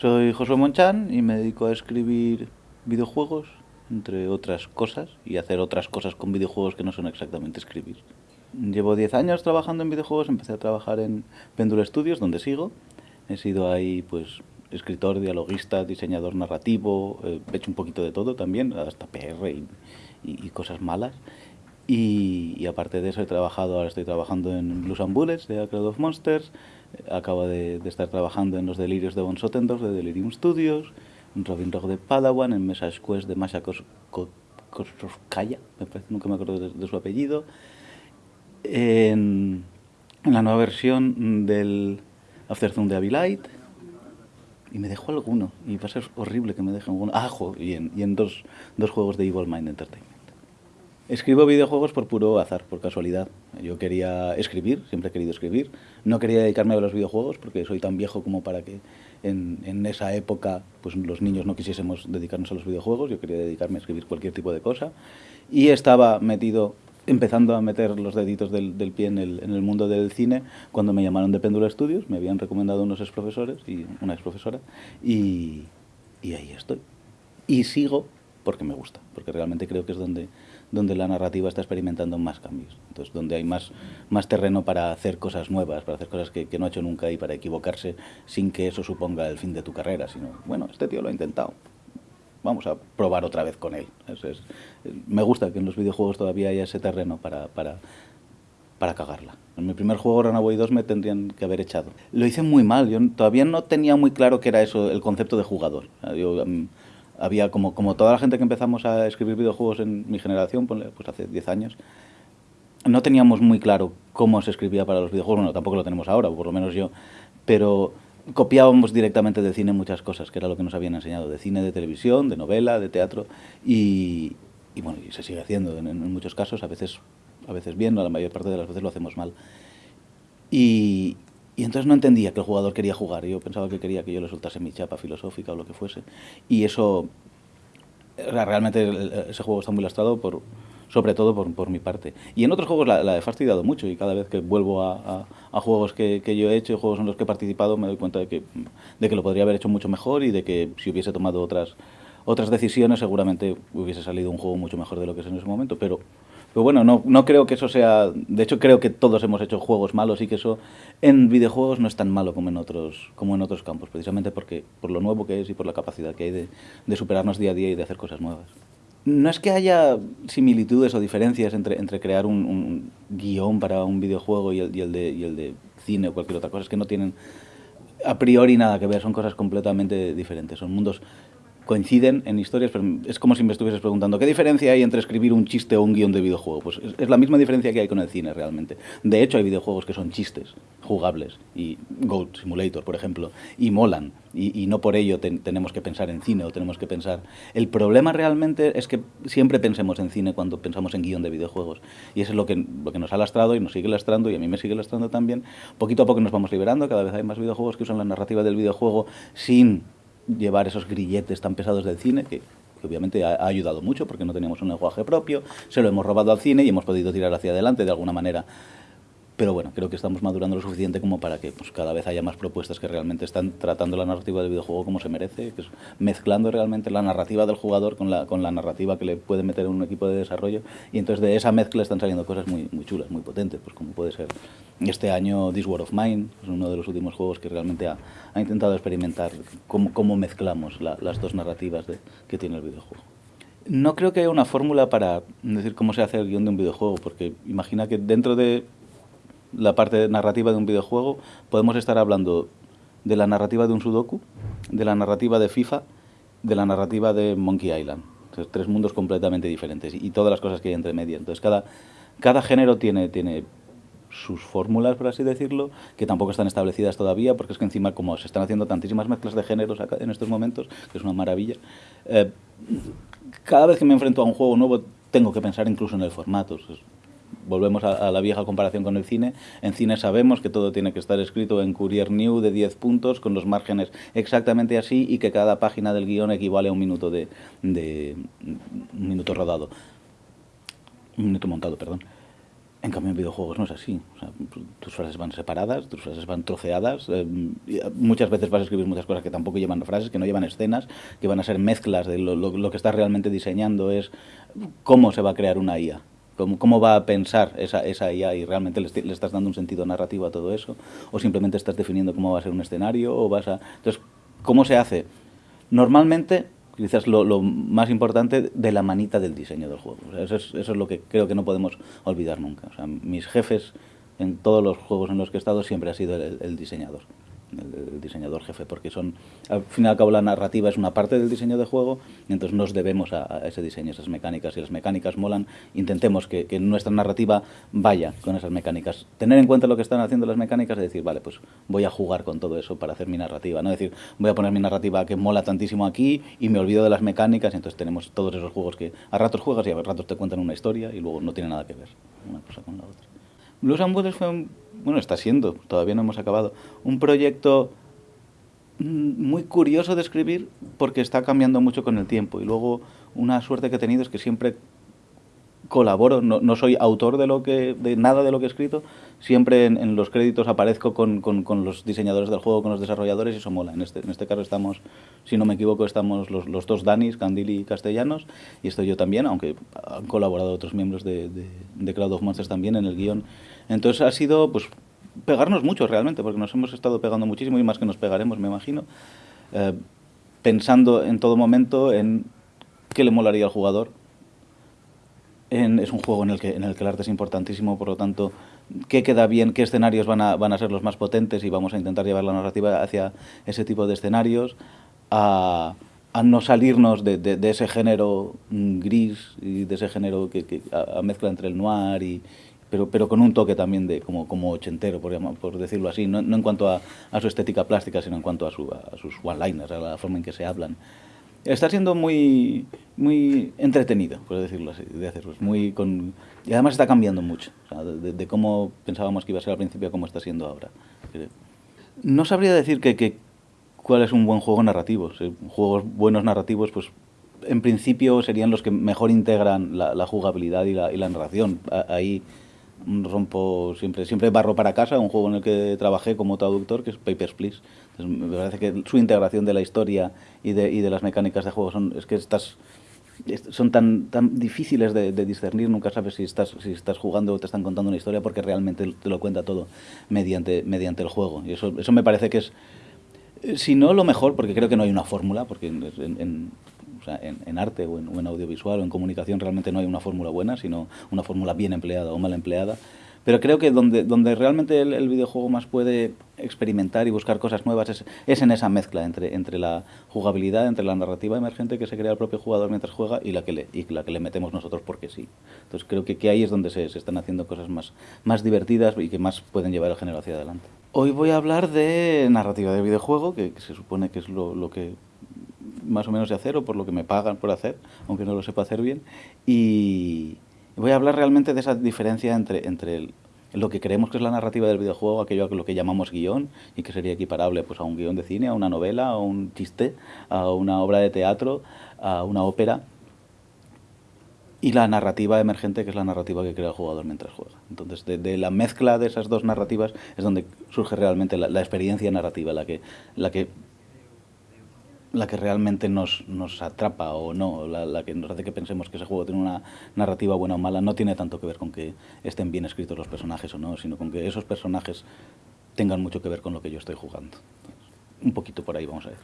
Soy Josué Monchan y me dedico a escribir videojuegos, entre otras cosas, y hacer otras cosas con videojuegos que no son exactamente escribir. Llevo 10 años trabajando en videojuegos, empecé a trabajar en Pendule Studios, donde sigo. He sido ahí, pues, escritor, dialoguista, diseñador narrativo, he hecho un poquito de todo también, hasta PR y, y, y cosas malas. Y, y, aparte de eso he trabajado, ahora estoy trabajando en Blues and Bullets de A Crowd of Monsters, acabo de, de, estar trabajando en Los Delirios de Von Sotendorf de Delirium Studios, en Robin Rogue de Padawan, en Message Quest de Masha parece, nunca me acuerdo de, su apellido, en, la nueva versión del Afterthorn de Avilite, y me dejó alguno, y va a ser horrible que me dejen alguno, ah, y en, y en dos, dos juegos de Evil Mind Entertainment. Escribo videojuegos por puro azar, por casualidad. Yo quería escribir, siempre he querido escribir. No quería dedicarme a los videojuegos porque soy tan viejo como para que en, en, esa época pues, los niños no quisiésemos dedicarnos a los videojuegos. Yo quería dedicarme a escribir cualquier tipo de cosa. Y estaba metido, empezando a meter los deditos del, del pie en el, en el, mundo del cine cuando me llamaron de Péndula Studios. Me habían recomendado unos ex profesores y una ex profesora. Y, y ahí estoy. Y sigo porque me gusta, porque realmente creo que es donde donde la narrativa está experimentando más cambios. Entonces, donde hay más, más terreno para hacer cosas nuevas, para hacer cosas que, que, no ha hecho nunca y para equivocarse sin que eso suponga el fin de tu carrera, sino, bueno, este tío lo ha intentado, vamos a probar otra vez con él. Es, es, me gusta que en los videojuegos todavía haya ese terreno para, para, para cagarla. En mi primer juego, Runaway 2, me tendrían que haber echado. Lo hice muy mal, yo todavía no tenía muy claro qué era eso, el concepto de jugador. Yo, um, había como, como toda la gente que empezamos a escribir videojuegos en mi generación, pues hace 10 años, no teníamos muy claro cómo se escribía para los videojuegos, bueno, tampoco lo tenemos ahora, por lo menos yo, pero copiábamos directamente de cine muchas cosas, que era lo que nos habían enseñado, de cine, de televisión, de novela, de teatro, y, y bueno, y se sigue haciendo en, en, muchos casos, a veces, a veces bien, la mayor parte de las veces lo hacemos mal. Y, y entonces no entendía que el jugador quería jugar. Yo pensaba que quería que yo le soltase mi chapa filosófica o lo que fuese. Y eso, realmente ese juego está muy lastrado, por, sobre todo por, por mi parte. Y en otros juegos la, la, he fastidiado mucho y cada vez que vuelvo a, juegos que, que, yo he hecho, juegos en los que he participado, me doy cuenta de que, de que lo podría haber hecho mucho mejor y de que si hubiese tomado otras, otras decisiones seguramente hubiese salido un juego mucho mejor de lo que es en ese momento. Pero pero bueno, no, no creo que eso sea... De hecho, creo que todos hemos hecho juegos malos y que eso en videojuegos no es tan malo como en otros, como en otros campos, precisamente porque por lo nuevo que es y por la capacidad que hay de, superarnos día a día y de hacer cosas nuevas. No es que haya similitudes o diferencias entre, entre crear un, un guion para un videojuego y el, y, el de, y el de cine o cualquier otra cosa, es que no tienen a priori nada que ver, son cosas completamente diferentes, son mundos coinciden en historias, pero es como si me estuvieses preguntando ¿qué diferencia hay entre escribir un chiste o un guion de videojuego? Pues es, la misma diferencia que hay con el cine realmente. De hecho hay videojuegos que son chistes jugables, y Goat Simulator, por ejemplo, y molan, y, no por ello ten, tenemos que pensar en cine o tenemos que pensar... El problema realmente es que siempre pensemos en cine cuando pensamos en guion de videojuegos, y eso es lo que, lo que nos ha lastrado y nos sigue lastrando, y a mí me sigue lastrando también. Poquito a poco nos vamos liberando, cada vez hay más videojuegos que usan la narrativa del videojuego sin llevar esos grilletes tan pesados del cine, que, obviamente ha, ha, ayudado mucho porque no teníamos un lenguaje propio, se lo hemos robado al cine y hemos podido tirar hacia adelante de alguna manera. Pero bueno, creo que estamos madurando lo suficiente como para que pues, cada vez haya más propuestas que realmente están tratando la narrativa del videojuego como se merece, mezclando realmente la narrativa del jugador con la, narrativa que le puede meter un equipo de desarrollo. Y entonces de esa mezcla están saliendo cosas muy, chulas, muy potentes, pues como puede ser este año This War of Mine, es uno de los últimos juegos que realmente ha, intentado experimentar cómo, mezclamos la, las dos narrativas de, que tiene el videojuego. No creo que haya una fórmula para decir cómo se hace el guion de un videojuego, porque imagina que dentro de la parte narrativa de un videojuego, podemos estar hablando de la narrativa de un Sudoku, de la narrativa de FIFA, de la narrativa de Monkey Island. Tres mundos completamente diferentes y todas las cosas que hay entre medio. Entonces, cada, cada género tiene, tiene sus fórmulas, por así decirlo, que tampoco están establecidas todavía, porque es que encima, como se están haciendo tantísimas mezclas de géneros acá, en estos momentos, que es una maravilla, eh, cada vez que me enfrento a un juego nuevo tengo que pensar incluso en el formato volvemos a, la vieja comparación con el cine, en cine sabemos que todo tiene que estar escrito en Courier New de 10 puntos, con los márgenes exactamente así, y que cada página del guion equivale a un minuto de, de un minuto rodado, un minuto montado, perdón. En cambio, en videojuegos no es así. Tus frases van separadas, tus frases van troceadas. Eh, muchas veces vas a escribir muchas cosas que tampoco llevan frases, que no llevan escenas, que van a ser mezclas de lo, que estás realmente diseñando es cómo se va a crear una IA. Cómo, cómo va a pensar esa, esa IA y realmente le, estás dando un sentido narrativo a todo eso. O simplemente estás definiendo cómo va a ser un escenario. o vas a Entonces, ¿cómo se hace? Normalmente quizás lo, más importante de la manita del diseño del juego. Eso, es, eso, es, lo que creo que no podemos olvidar nunca. Mis jefes en todos los juegos en los que he estado siempre ha sido el diseñador el, diseñador jefe, porque son, al fin y al cabo la narrativa es una parte del diseño de juego, y entonces nos debemos a, ese diseño, esas mecánicas, y las mecánicas molan, intentemos que, nuestra narrativa vaya con esas mecánicas. Tener en cuenta lo que están haciendo las mecánicas y decir, vale, pues voy a jugar con todo eso para hacer mi narrativa, no decir, voy a poner mi narrativa que mola tantísimo aquí y me olvido de las mecánicas, y entonces tenemos todos esos juegos que a ratos juegas y a ratos te cuentan una historia y luego no tiene nada que ver una cosa con la otra. Blues and fue un bueno, está siendo, todavía no hemos acabado, un proyecto muy curioso de escribir porque está cambiando mucho con el tiempo. Y luego una suerte que he tenido es que siempre colaboro, no, no soy autor de, lo que, de nada de lo que he escrito, siempre en, los créditos aparezco con, con, con, los diseñadores del juego, con los desarrolladores y eso mola. En este, en este caso estamos, si no me equivoco, estamos los, los dos Danis, Candili y Castellanos y estoy yo también, aunque han colaborado otros miembros de, de, de Cloud of Monsters también en el guion. Entonces ha sido pues pegarnos mucho realmente, porque nos hemos estado pegando muchísimo y más que nos pegaremos, me imagino, eh, pensando en todo momento en qué le molaría al jugador. Es un juego en el, que, el arte es importantísimo, por lo tanto, qué queda bien, qué escenarios van a, ser los más potentes y vamos a intentar llevar la narrativa hacia ese tipo de escenarios, a, no salirnos de, ese género gris y de ese género que, a, mezcla entre el noir y, pero, pero con un toque también de como, como ochentero, por, decirlo así, no, en cuanto a, su estética plástica, sino en cuanto a, a sus one-liners, a la forma en que se hablan. Está siendo muy, muy entretenido, por decirlo así, de hacerlo. Muy con, y además está cambiando mucho, de, cómo pensábamos que iba a ser al principio a cómo está siendo ahora. No sabría decir que, que cuál es un buen juego narrativo. Juegos buenos narrativos, pues en principio serían los que mejor integran la, jugabilidad y la narración. Ahí rompo siempre siempre barro para casa, un juego en el que trabajé como traductor, que es Papers, Please. Me parece que su integración de la historia y de, y de las mecánicas de juego son, es que estás, son tan, tan difíciles de, discernir, nunca sabes si estás, si estás jugando o te están contando una historia porque realmente te lo cuenta todo mediante, mediante el juego. Y eso, eso me parece que es, si no lo mejor, porque creo que no hay una fórmula, porque en, o sea, en, arte o en, audiovisual o en comunicación realmente no hay una fórmula buena, sino una fórmula bien empleada o mal empleada. Pero creo que donde, donde realmente el, videojuego más puede experimentar y buscar cosas nuevas es, en esa mezcla entre, entre la jugabilidad, entre la narrativa emergente que se crea el propio jugador mientras juega y la que le, y la que le metemos nosotros porque sí. Entonces creo que, que ahí es donde se, están haciendo cosas más, más divertidas y que más pueden llevar el género hacia adelante. Hoy voy a hablar de narrativa de videojuego, que, se supone que es lo que más o menos de hacer o por lo que me pagan por hacer, aunque no lo sepa hacer bien. Y voy a hablar realmente de esa diferencia entre, entre lo que creemos que es la narrativa del videojuego, aquello a lo que llamamos guion, y que sería equiparable pues, a un guion de cine, a una novela, a un chiste, a una obra de teatro, a una ópera, y la narrativa emergente, que es la narrativa que crea el jugador mientras juega. Entonces, de, de la mezcla de esas dos narrativas es donde surge realmente la, la experiencia narrativa, la que, la que la que realmente nos, nos atrapa o no, la, la, que nos hace que pensemos que ese juego tiene una narrativa buena o mala, no tiene tanto que ver con que estén bien escritos los personajes o no, sino con que esos personajes tengan mucho que ver con lo que yo estoy jugando. Un poquito por ahí vamos a ver.